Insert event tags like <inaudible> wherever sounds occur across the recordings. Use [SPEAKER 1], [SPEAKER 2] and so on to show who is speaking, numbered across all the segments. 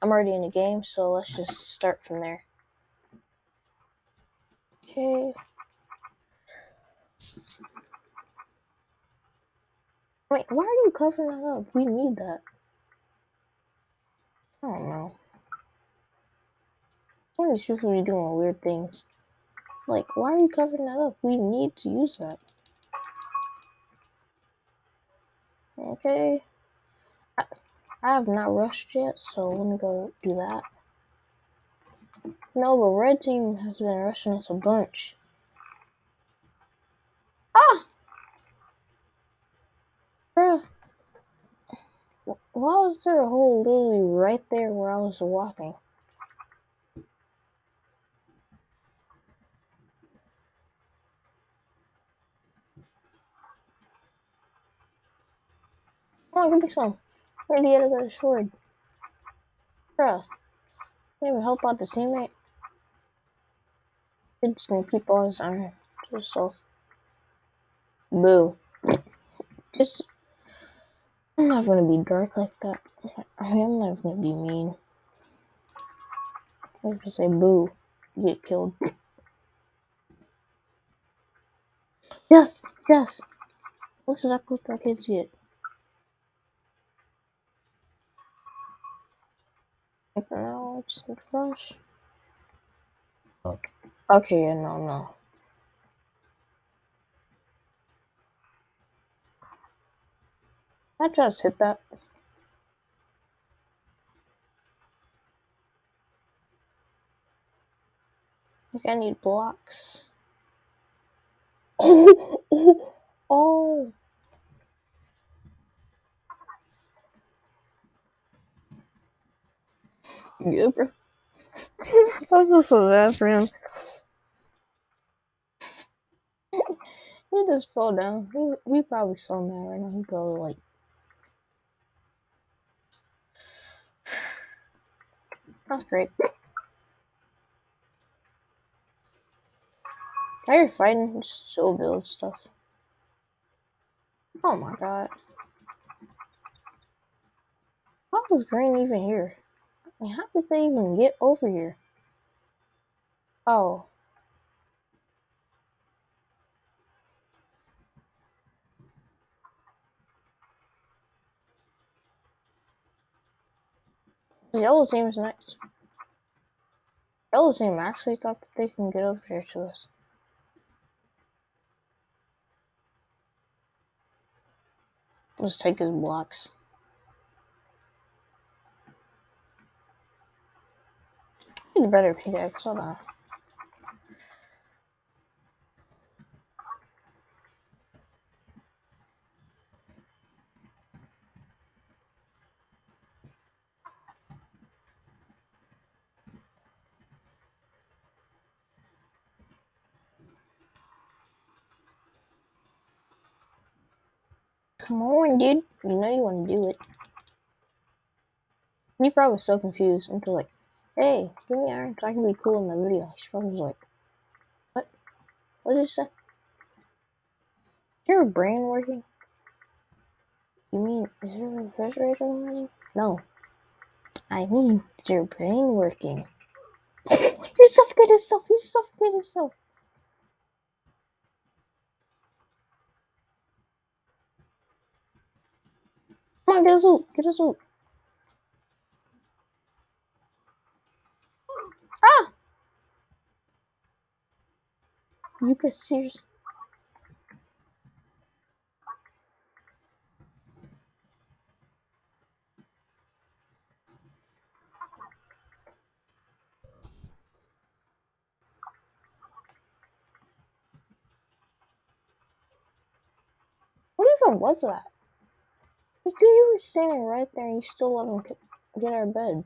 [SPEAKER 1] I'm already in the game, so let's just start from there. Okay. Wait, why are you covering that up? We need that. I don't know. Some of these people doing weird things. Like, why are you covering that up? We need to use that. Okay. I, have not rushed yet, so let me go do that. No, but red team has been rushing us a bunch. Ah! Bruh. Why was there a hole literally right there where I was walking? Come on, give me some. Where the other got a sword? Bruh. Can't even help out the teammate. You're just gonna keep all his iron to yourself. Boo. Just I'm not gonna be dark like that. I mean, I'm not gonna be mean. I'm just say boo. Get killed. Yes, yes. That's exactly what that kids get. Now, it's the rush. Okay, yeah, no, no. I just hit that. Like I need blocks. <laughs> Oh, oh, oh. Yeah, bro. <laughs> I feel so bad for him. he just fell down. He, he probably so mad right now. He probably like. That's great. Now you're fighting, just still build stuff. Oh my god. How was Green even here? Mean, how did they even get over here? Oh. The yellow team is next. Yellow team actually thought that they can get over here to us. Let's take his blocks. I need a better pickaxe, hold on. Come on, dude. You know you want to do it. He's probably so confused until like, hey, give me iron so I can be cool in the video. He's probably like, what? What did you say? Is your brain working? You mean, is your refrigerator running? No. I mean, is your brain working? <laughs> he suffocated himself! He suffocated himself! Come on, get us out! Get us out! Ah! You could seriously. What even was that? Like, you were standing right there and you still let him get our bed.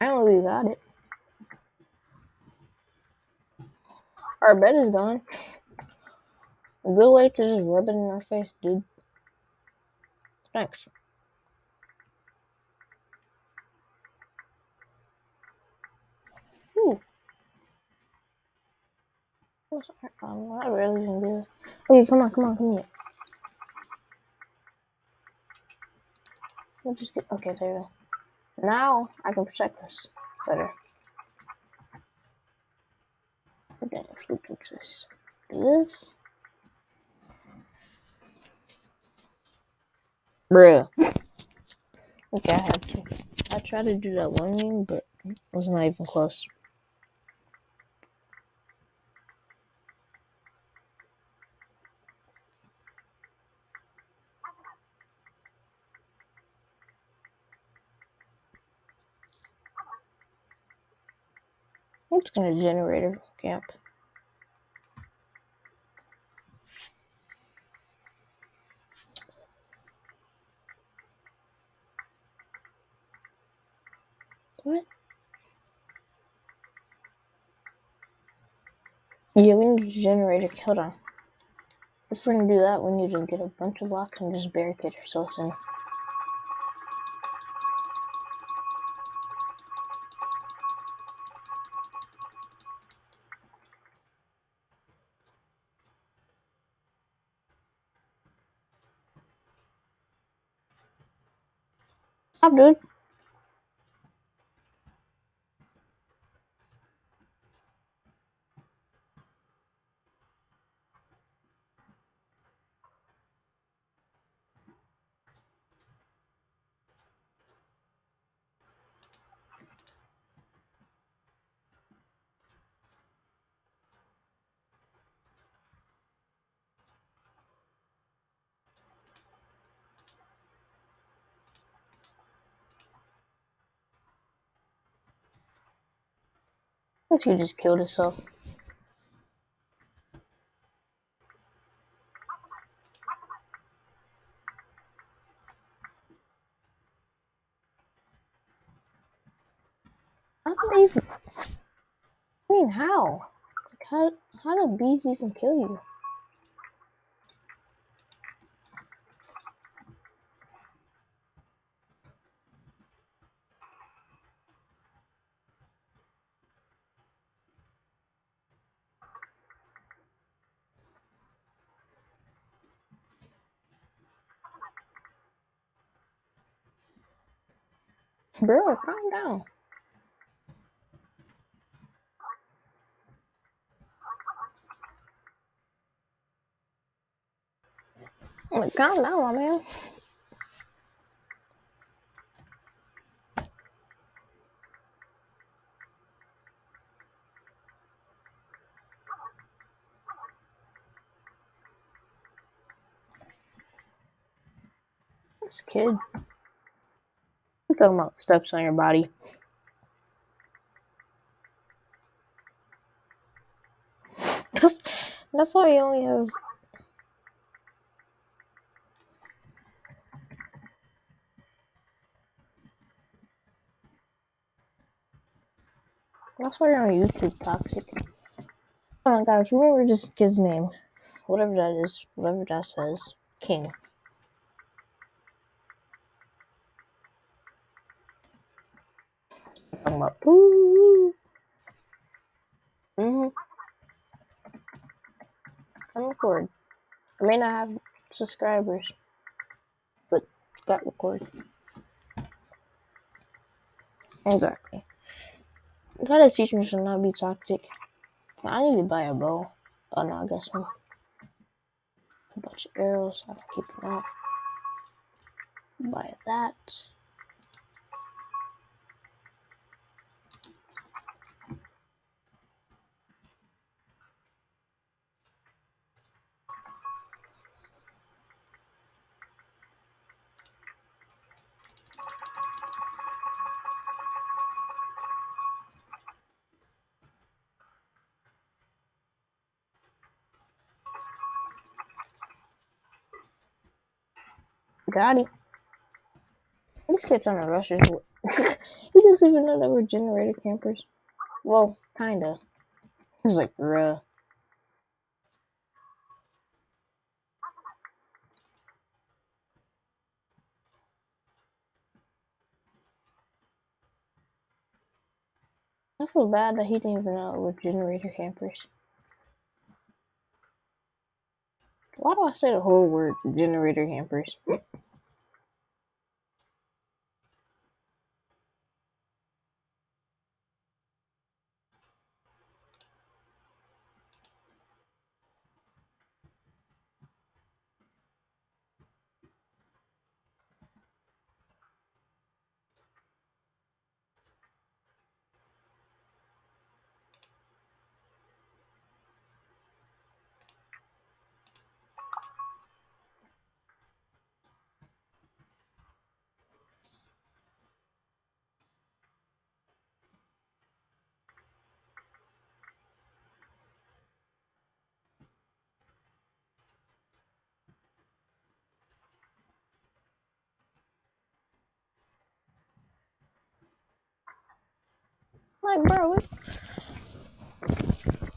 [SPEAKER 1] I don't know we got it. Our bed is gone. Good way to just rub it in our face, dude. Thanks. Ooh. I'm not really gonna do this. Okay, come on, come on, come here. We'll just get okay, there we go. Now I can protect this better. Then if just do this. Bruh. Okay, I have to. I tried to do that one game, but it was not even close. I'm just gonna generator camp. What? Yeah, we need to generate a generator. Hold on. If we're gonna do that, we need to get a bunch of blocks and just barricade ourselves in. Tschüss. Dude. I think he just killed did they even... I mean, how? Like, how, how do bees even kill you? Bro, calm down. Like, calm down, my man. This kid. I'm talking about steps on your body. That's, <laughs> that's why he only has. That's why you're on YouTube, toxic. Oh my gosh, remember this kid's name. Whatever that is, whatever that says. King. Talking about. Ooh. Mm-hmm. I'm recording. I may not have subscribers, but got recorded. Exactly. Try to teach me to not be toxic. I need to buy a bow. Oh no, I guess I'm a bunch of arrows. I can keep them out. Buy that. Got it. This kid's trying to rush he doesn't <laughs> even know that we're generator campers. Well, kinda. He's like, bruh. I feel bad that he didn't even know we're generator campers. Why do I say the whole word generator campers? Like, bro?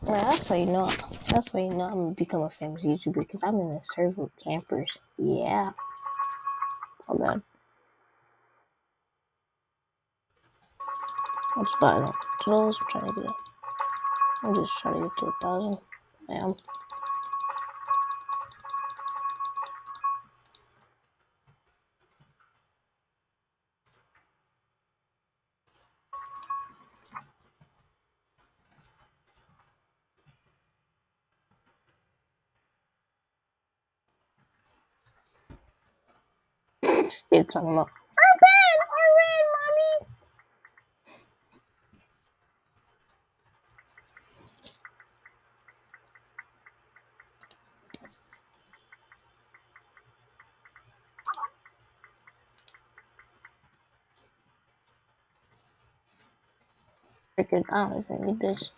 [SPEAKER 1] Well, that's how you know. That's how you know I'm gonna become a famous YouTuber because I'm in a server with campers. Yeah. Hold on. I'm to. I'm trying to get. I'm just trying to get to a thousand. Bam. Still talking about. I ran, I ran, mommy. I don't need this.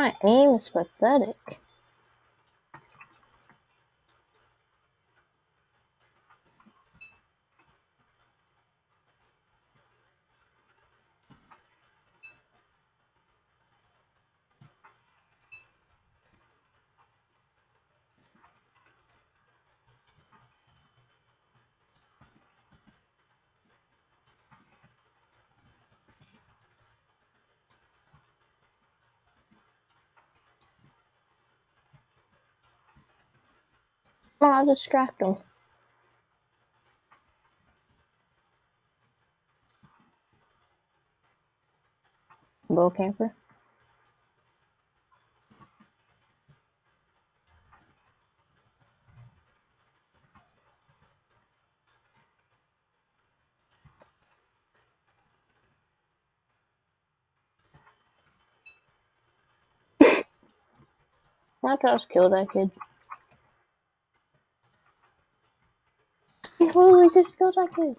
[SPEAKER 1] My aim is pathetic. I'll distract them. Bow camper. <laughs> I just kill that kid. He literally just killed that kid.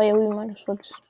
[SPEAKER 1] Oh yeah, we might as well just